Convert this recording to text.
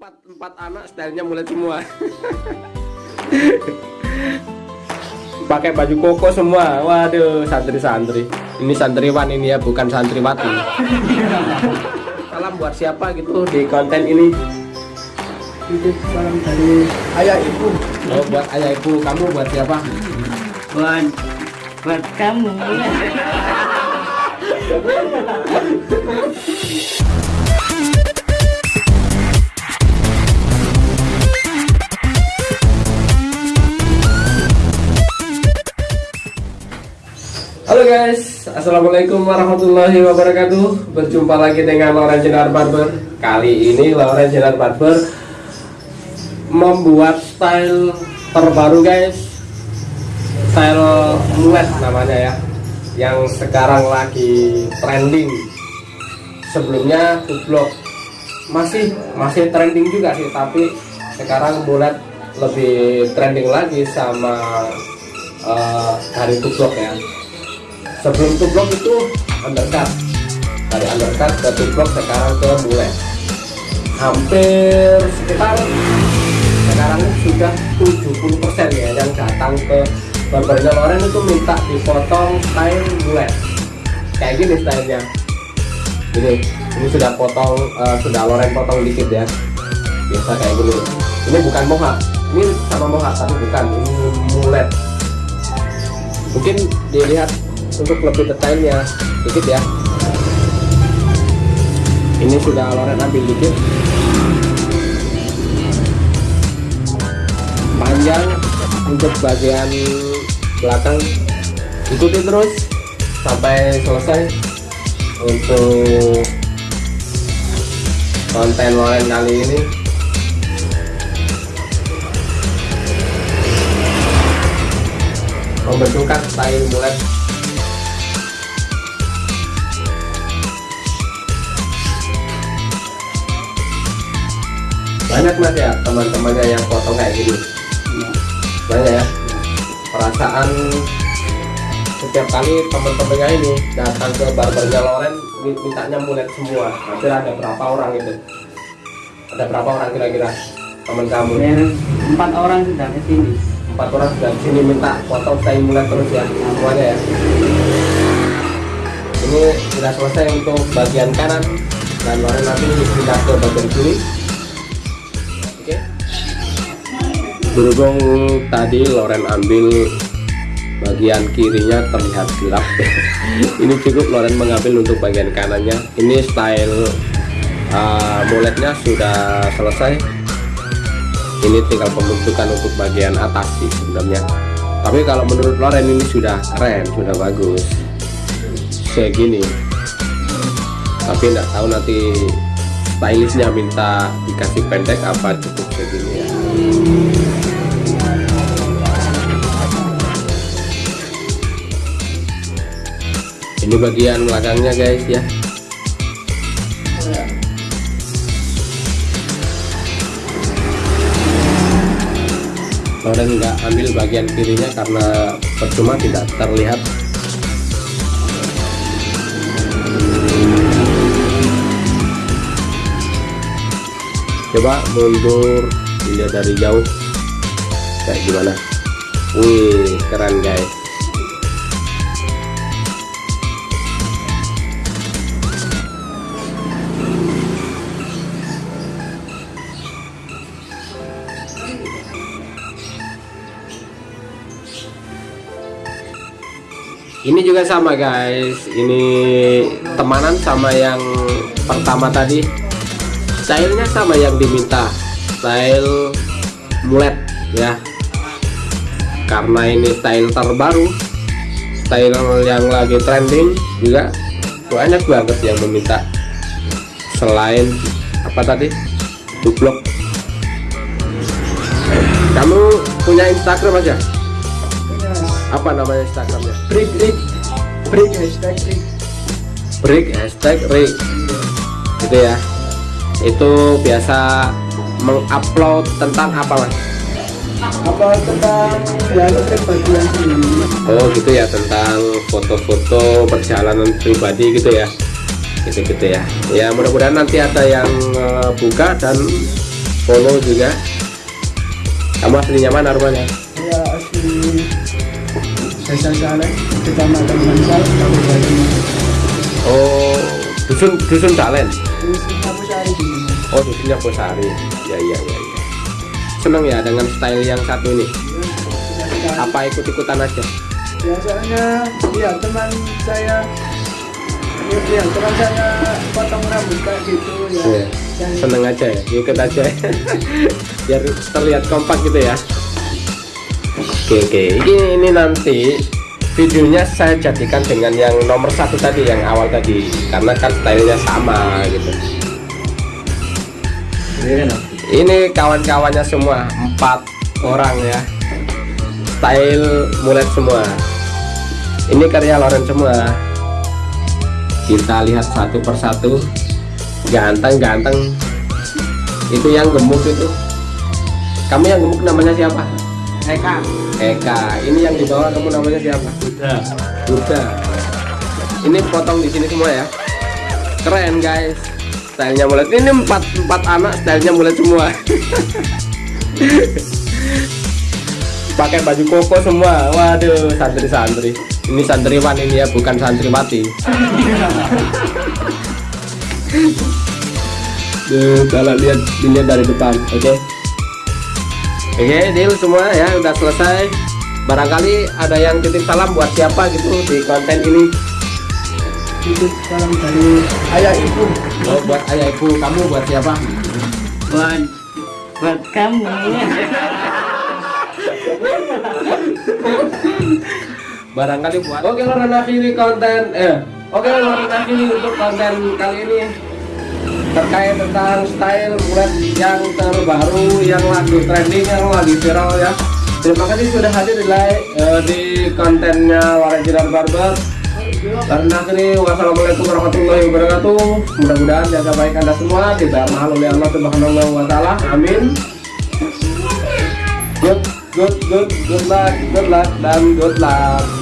empat empat anak stylenya mulai semua. Pakai baju koko semua. Waduh santri-santri. Ini santriwan ini ya bukan santriwati. Salam buat siapa gitu? Di konten ini. Salam dari ayah ibu. oh buat ayah ibu kamu buat siapa? Buat buat kamu. guys, Assalamualaikum warahmatullahi wabarakatuh. Berjumpa lagi dengan Loren Jenar Barber. Kali ini Loren Jenar Barber Membuat style terbaru guys. Style mulet namanya ya. Yang sekarang lagi trending. Sebelumnya kublok. Masih masih trending juga sih Tapi sekarang mulet lebih trending lagi sama eh, dari kublok ya sebelum tublok itu undercut. Dari undercut ke tublok sekarang ke mulai. Hampir sekitar sekarang sudah 70% ya yang datang ke barbernya Loren itu minta dipotong style mulai. Kayak gini stylenya. Ini ini sudah potong eh, sudah Loren potong dikit ya. Biasa kayak gini. Ini bukan mohak. Ini sama mohak tapi bukan. Ini mulet. Mungkin dilihat untuk lebih detailnya. Dikit ya. Ini sudah Loren ambil dikit. Panjang untuk bagian belakang. Ikuti terus sampai selesai. Untuk konten Loren kali ini. Membentukkan style mulet banyak mas ya teman-temannya yang potong kayak gini. Banyak ya. Perasaan setiap kali teman-temannya ini datang ke barbernya Loren mi- mintanya mulet semua. Hampir ada berapa orang itu? Ada berapa orang kira-kira teman kamu? Hampir empat orang sudah ke sini. empat orang sudah di sini minta potong style mulet terus ya semuanya ya. Ini sudah selesai untuk bagian kanan dan Loren nanti pindah ke bagian kiri berhubung tadi Loren ambil bagian kirinya terlihat gelap. Ini cukup Loren mengambil untuk bagian kanannya. Ini style uh, muletnya sudah selesai. Ini tinggal pembentukan untuk bagian atas sih sebenarnya. Tapi kalau menurut Loren ini sudah keren sudah bagus. Segini. Tapi enggak tahu nanti stylistnya minta dikasih pendek apa cukup segini ya ini bagian belakangnya guys ya. Loren nggak ambil bagian kirinya karena percuma tidak terlihat. Coba mundur dilihat dari jauh. Kayak gimana? Wih keren guys ini juga sama guys. Ini temanan sama yang pertama tadi. Stylenya sama yang diminta. Style mulet ya. Karena ini style terbaru style yang lagi trending juga banyak banget yang meminta. Selain apa tadi? Dublok kamu punya Instagram aja apa namanya Instagramnya? Break break. Break hashtag break. break hashtag break. Gitu ya. Itu biasa mengupload tentang apa mas? Apa tentang ya bagian sini. oh gitu ya tentang foto-foto perjalanan pribadi gitu ya. Gitu-gitu ya. Ya mudah-mudahan nanti ada yang eh, buka dan Polo juga. Kamu aslinya mana rumahnya Saya asli Desa Saleh, Kecamatan Bansal, Kabupaten oh dusun dusun Sari. Sini. oh dusunnya Posari ya ya ya ya. Seneng ya dengan style yang satu ini? Apa? apa ikut ikutan aja? Biasanya, ya teman saya Ya, teman saya potong rambut kayak gitu ya. Dan seneng aja ya ikut aja. Biar terlihat kompak gitu ya oke oke. Ini, ini nanti videonya saya jadikan dengan yang nomor satu tadi yang awal tadi. Karena kan stylenya sama gitu. Ini kawan-kawannya semua empat orang ya. Style mulet semua. Ini karya Loren semua. Kita lihat satu persatu ganteng-ganteng. Itu yang gemuk itu. Kamu yang gemuk namanya siapa Eka. Eka. Ini yang di bawah kamu namanya siapa? Udah. Buddha ini potong di sini semua ya. Keren guys. Stylenya mulet ini empat empat anak stylenya mulet semua. Pakai baju koko semua. Waduh santri-santri. Ini santriwan ini ya bukan santriwati. Duh, kalau lihat dilihat dari depan oke oke deal semua ya udah selesai. Barangkali ada yang titip salam buat siapa gitu di konten ini. Itu salam dari ayah ibu. oh, buat ayah ibu kamu buat siapa? Buat buat kamu. Barangkali buat oke Loren akhiri konten eh oke Loren akhiri untuk konten kali ini terkait tentang style mulet yang terbaru yang lagi trending yang lagi viral ya. Terima kasih sudah hadir di like eh, di kontennya Loren Jiran Barber. Karena akhiri wassalamualaikum warahmatullahi wabarakatuh. Mudah-mudahan jaga baik anda semua tidak mahal oleh Allah subhanahu wa ta'ala. Amin. Good good good good luck good luck dan good luck